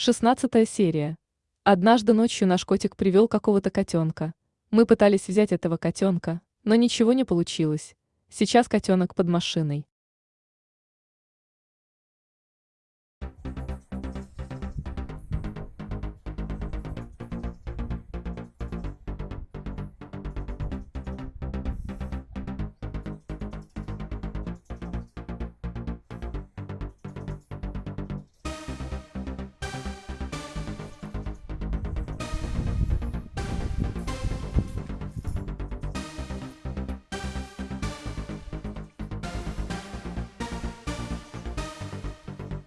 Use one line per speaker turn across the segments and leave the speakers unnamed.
Шестнадцатая серия. Однажды ночью наш котик привел какого-то котенка. Мы пытались взять этого котенка, но ничего не получилось. Сейчас котенок под машиной.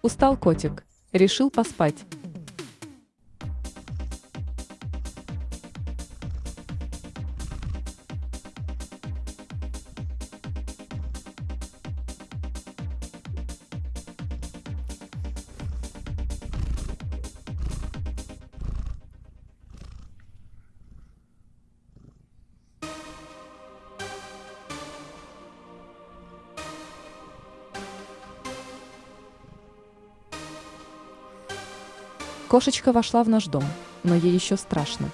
Устал котик. Решил поспать. Кошечка вошла в наш дом, но ей еще страшно.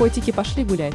Котики пошли гулять.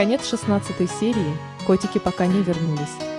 Конец 16 серии, котики пока не вернулись.